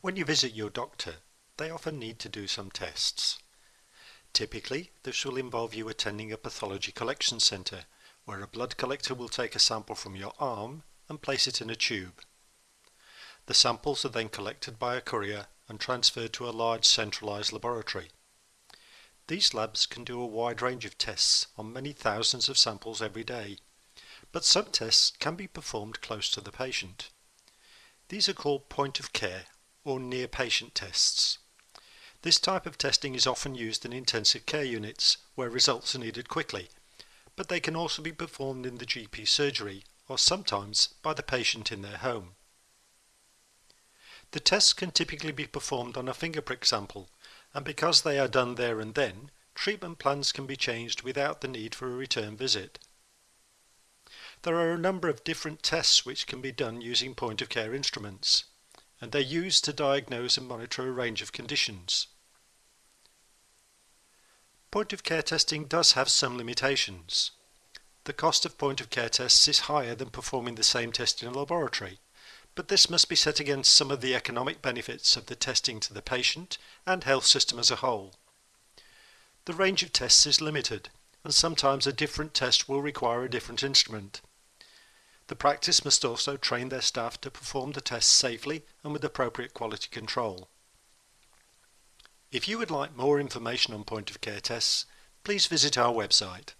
When you visit your doctor, they often need to do some tests. Typically, this will involve you attending a pathology collection centre, where a blood collector will take a sample from your arm and place it in a tube. The samples are then collected by a courier and transferred to a large centralised laboratory. These labs can do a wide range of tests on many thousands of samples every day, but some tests can be performed close to the patient. These are called point of care or near patient tests. This type of testing is often used in intensive care units where results are needed quickly, but they can also be performed in the GP surgery or sometimes by the patient in their home. The tests can typically be performed on a finger prick sample, and because they are done there and then, treatment plans can be changed without the need for a return visit. There are a number of different tests which can be done using point of care instruments, and they're used to diagnose and monitor a range of conditions. Point of care testing does have some limitations. The cost of point of care tests is higher than performing the same test in a laboratory, but this must be set against some of the economic benefits of the testing to the patient and health system as a whole. The range of tests is limited, and sometimes a different test will require a different instrument. The practice must also train their staff to perform the tests safely and with appropriate quality control. If you would like more information on point of care tests, please visit our website.